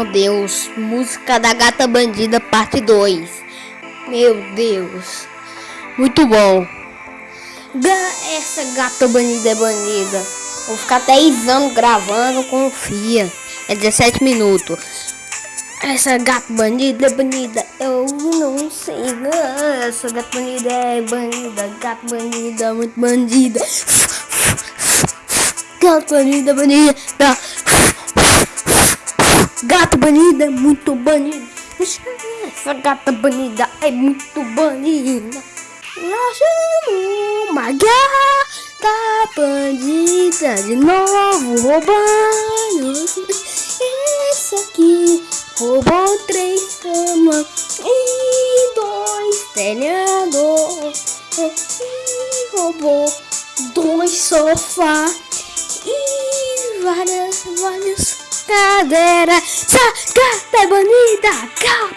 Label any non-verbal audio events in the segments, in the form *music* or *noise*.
Meu Deus, música da gata bandida parte 2. Meu Deus, muito bom. Essa gata bandida é bandida. Vou ficar 10 anos gravando, confia. É 17 minutos. Essa gata bandida é bandida, eu não sei. Essa gata bandida é bandida, gata bandida, muito bandida. Gata bandida, bandida. Gata banida, muito banida. Essa gata banida é muito banida. Nós uma gata bandida de novo roubando. Esse aqui roubou três camas e dois telhados. E roubou dois sofás e várias, várias cadeira, sacata bonita,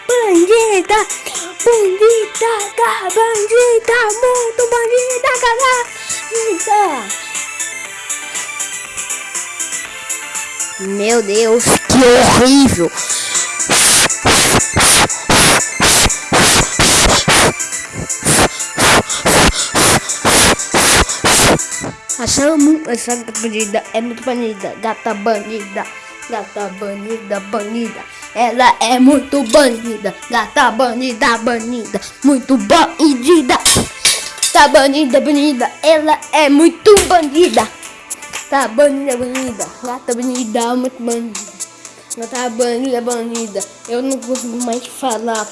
bandida, bandida, bandida, muito bandida, bandida. Meu Deus, que horrível! Achamos essa gata bandida é muito bandida, gata bandida. Gata banida, banida. Ela é muito banida. Gata banida, banida. Muito bandida. Tá banida, banida. Ela é muito bandida. Tá banida, banida. Gata banida, muito bandida. Gata banida, banida. Eu não consigo mais falar.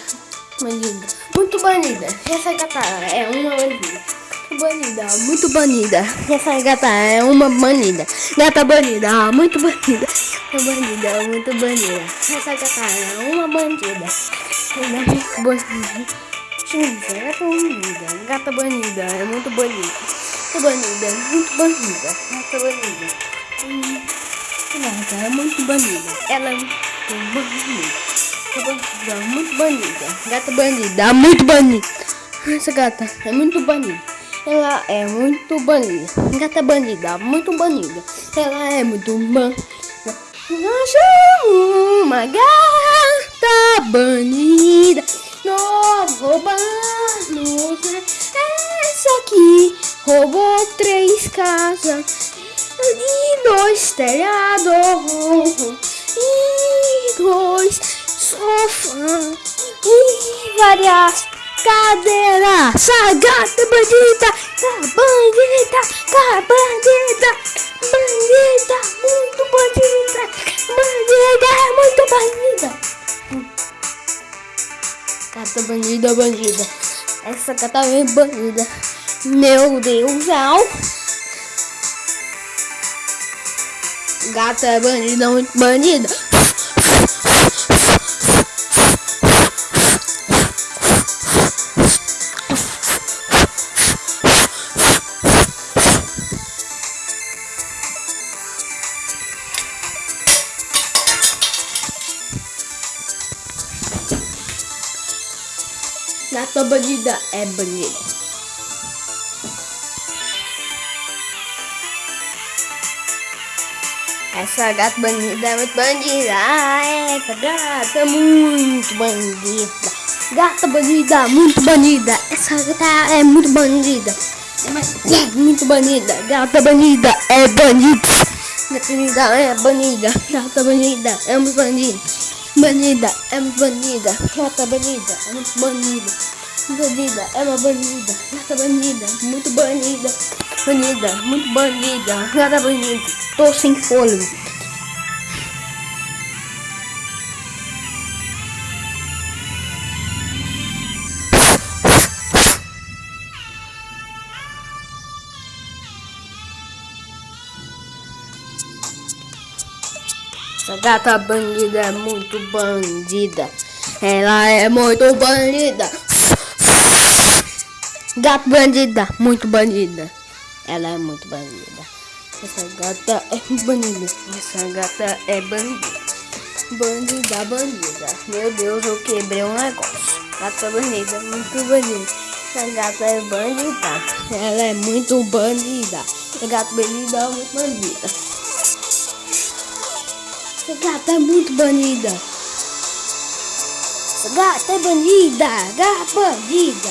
Banida. Muito banida. Essa gata é uma bandida banida, muito banida. Essa gata é uma banida. Gata banida, muito banida. Banida, muito banida. Essa gata é uma bandida. É muito banida. Gata banida, é muito banida. Gata banida, muito banida. Gata banida. Gata é muito banida. Ela é muito banida. Gata banida, muito banida. Gata banida, muito banida. Essa gata é muito banida. Ela é muito banida. Gata bandida, muito banida. Ela é muito banida. Nós uma gata banida. Nós roubamos essa aqui. Roubou três casas e dois telhados e dois sofás e várias cadeira, sagata bandida, bandida, bandida, bandida, muito bandida, bandida, muito bandida. Gata bandida, bandida, essa gata é bandida, meu Deus, au. Gata é bandida, muito bandida. Gata bandida é banida. Essa gata bandida é muito bandida. Ah, essa gata é muito bandida. Gata bandida, muito bandida. Essa gata é muito bandida. É muito bandida. Gata bandida é bandida. Gata bandida é bandida. Gata bandida é muito bandida. Banida, é uma banida. Gata banida, é muito banida. Banida, é uma banida. Gata banida, muito banida. Banida, muito banida. Gata banida. Tô sem fôlego. Gata bandida é muito bandida. Ela é muito bandida. Gata bandida, muito bandida. Ela é muito bandida. Essa gata é bandida. Essa gata é bandida. Bandida, bandida. Meu Deus, eu quebrei um negócio. Gata bandida, muito bandida. Essa gata é bandida. Ela é muito bandida. Gata bandida, muito bandida. Essa gata é muito banida. Essa gata é bandida, gata bandida.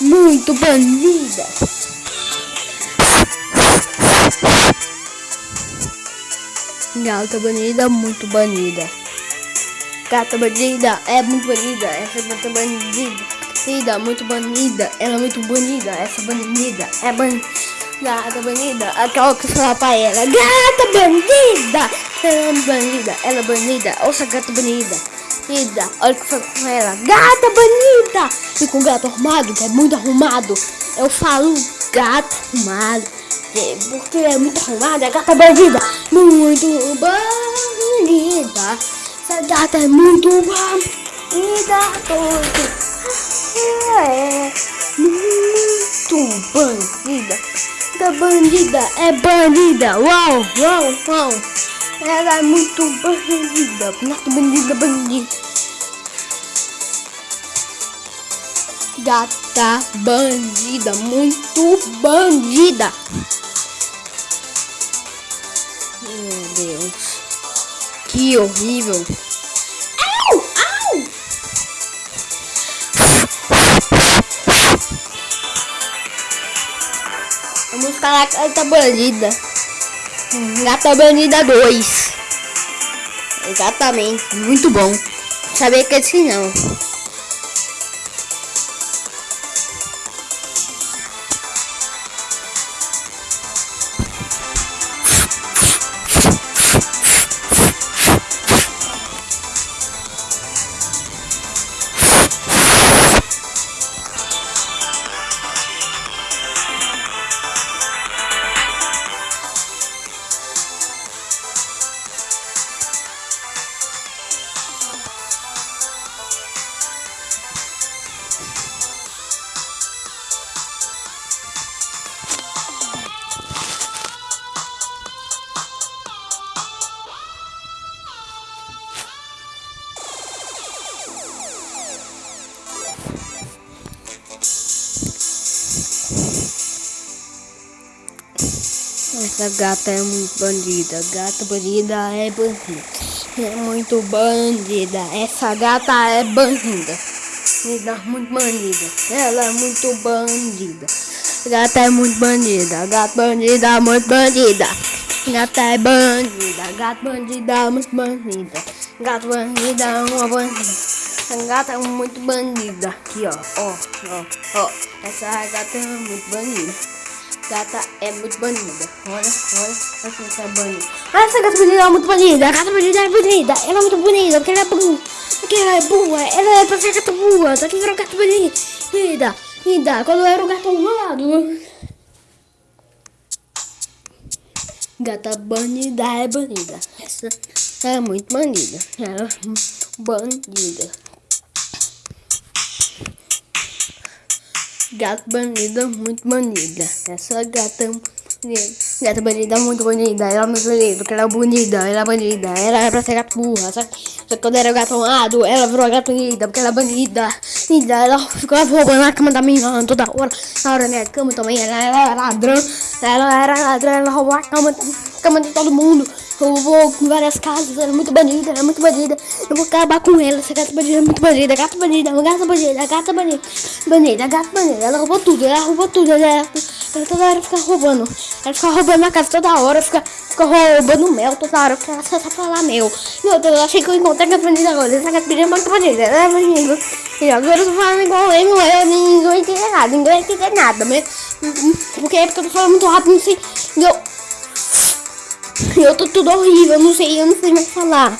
Muito bandida. Gata bandida, muito bandida. Gata bandida, é muito bandida. Essa gata bandida. Bandida, muito bandida. Ela é muito bonita. Essa bandida é bandida. Gata bandida, aquela que fala pra ela. Gata bandida. Ela é bandida, ela é bandida. Ouça, gata bandida. Bandida, olha o que fala com ela. Gata bandida. E com gato arrumado, que é muito arrumado. Eu falo gato arrumado. É, Porque é muito arrumada, é gata bandida. Muito bandida. Essa gata é muito bandida. Todo. É muito bandida. Da bandida é bandida. Uau, uau, uau. Ela é muito bandida. Muito bandida, bandida. Gata bandida, muito bandida. Meu Deus. Que horrível. Falar com a Gata Bandida. Gata Bandida 2. Exatamente. Muito bom. Sabia que é assim não. Essa gata é muito bandida. Gata bandida é bandida. É muito bandida. Essa gata é bandida. Bandida muito bandida. Ela é muito bandida. Gata é muito bandida. Gata bandida muito bandida. Gata é bandida. Gata bandida muito bandida. Gata bandida uma bandida. Essa gata é muito bandida. Aqui ó. Ó, ó, ó. Essa gata é muito bandida. Gata é muito banida. Olha, olha, olha como essa é banida. Ah, essa gata banida é muito banida. A gata banida é bonita. Ela é muito bonita, porque ela é boa. Porque ela é boa. Ela é pra ser gata boa. Só que virou gata banida. Linda. Quando eu era o gato arrumado. Gata banida é banida. Essa é muito banida. Ela é bandida. Gata bandida, muito bandida. Essa gata bandida. Gata bandida, muito bonita. Ela é muito porque ela é bonita. Ela é bonita. Ela é pra ser gata burra. Só que, quando era gato amado, ela virou gata bonita, porque ela é bonita. Linda, ela ficava roubando na cama da minha toda hora. Na hora da minha cama também. Ela era ladrão. Ela era ladrão. Ela roubou a cama, cama de todo mundo. Roubou com várias casas. Ela é muito bandida. Ela é muito bandida. Eu vou acabar com ela. Essa gata bandida é muito bandida. Gata bandida, gata bandida, gata bandida. Bandida, gata bandida. Ela roubou tudo. Ela roubou tudo. Ela, ela toda hora fica roubando. Ela fica roubando na casa toda hora. Fica, fica roubando mel toda hora. Porque ela só sabe falar mel. Meu Deus, eu achei que eu encontrei a gata bandida agora. Essa gata bandida é muito bandida. Ela é bandida. E agora eu tô falando igual eu, não é, ninguém entende nada, ninguém entende nada, mas, porque é porque eu tô falando muito rápido, não sei, eu, *laughs* eu tô tudo horrível, não sei, eu não sei mais falar.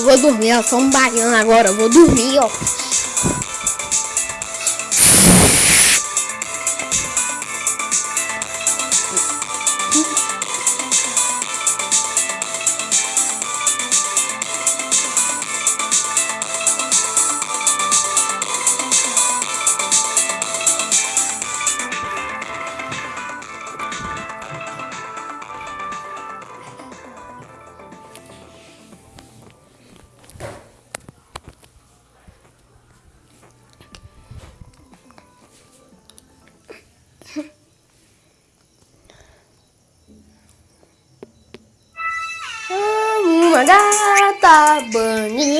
Eu vou dormir, eu sou um baiano agora, eu vou dormir, ó.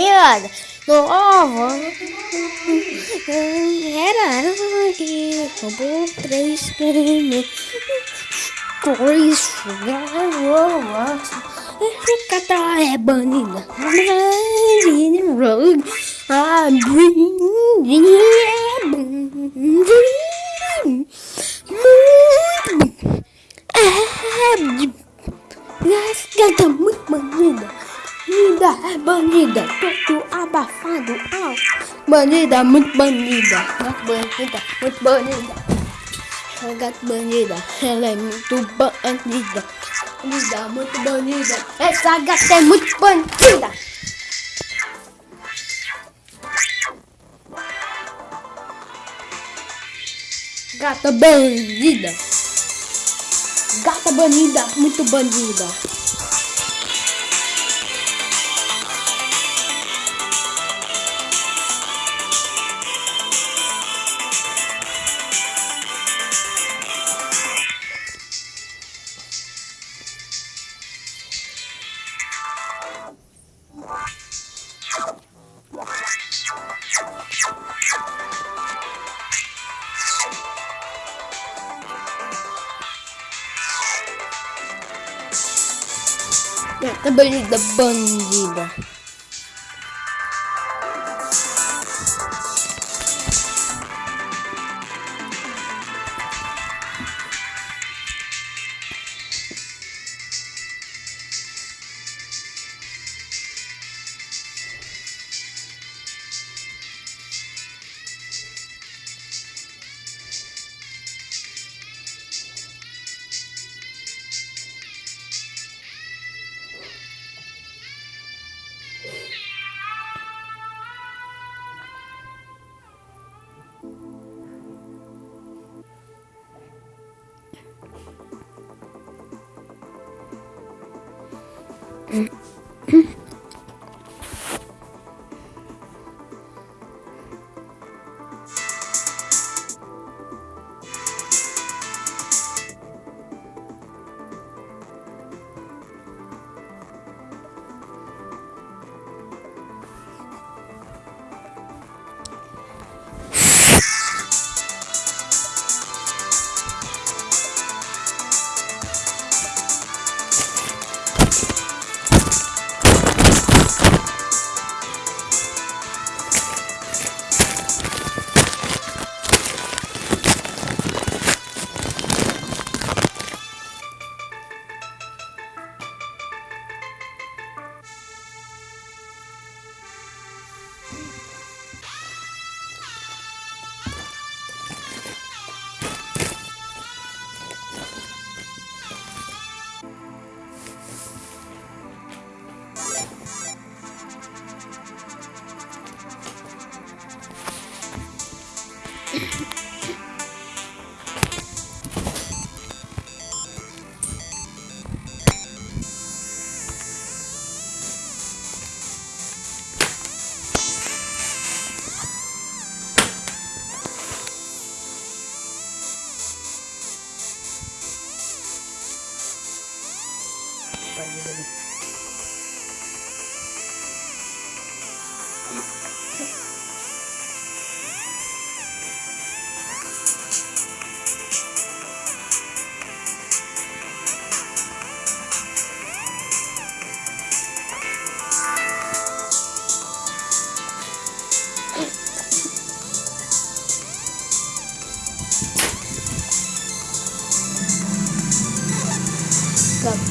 Banhada nova Era roubou três prêmios Dois garotos Essa gata é banida A banida é É Gata muito banida Banida é banida Todo abafado ah. Banida muito banida Gato banida muito banida A gato banida Ela é muito banida Banida muito banida Essa gata é muito bandida Gata bandida Gata banida, muito bandida. Gata bandida, bandida. Gata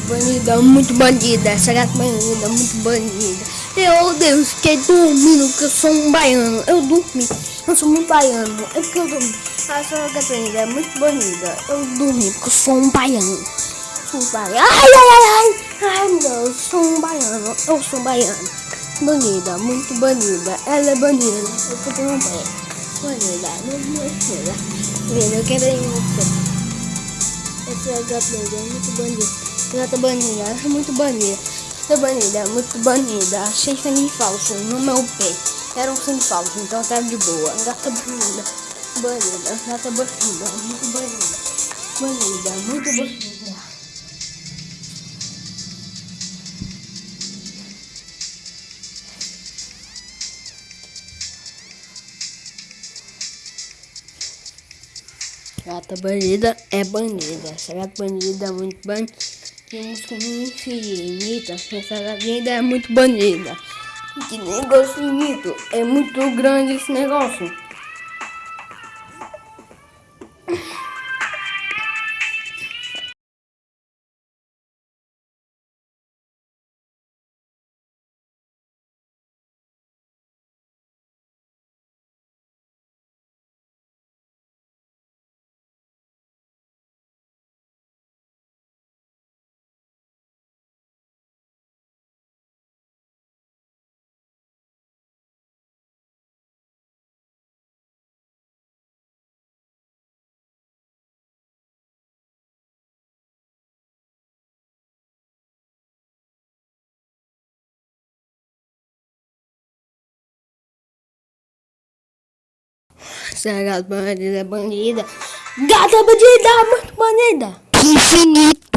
bandida, muito bandida. Essa gata bandida, muito bandida. Eu, Deus, fiquei dormindo porque eu sou um baiano. Eu dormi. Eu sou muito baiano. É porque eu dormi. A senhora Catarina é muito bonita. Eu dormi porque eu sou um baiano. Sou um baiano. Ai, ai, ai, ai. Ai, não, eu sou um baiano. Eu sou um baiano. Bonita, muito bonita. Ela é bonita. Eu tô com um pé. Bonita, muito bonita. Vendo, eu quero ir muito essa gata é muito bonita. Gata bonita, ela é muito bonita. Gata bonita, muito bonita. Achei sangue falso no meu pé. Era um sangue falso, então tá de boa. Gata bonita, bonita. Gata bonita, muito bonita. Bonita, muito bonita. Gata bandida é bandida. Essa gata bandida é muito bandida. Tem música infinita. Essa bandida é muito bandida. Que negócio bonito. É muito grande esse negócio. Essa gata bandida é bandida. Gata bandida, muito bandida. Infinito.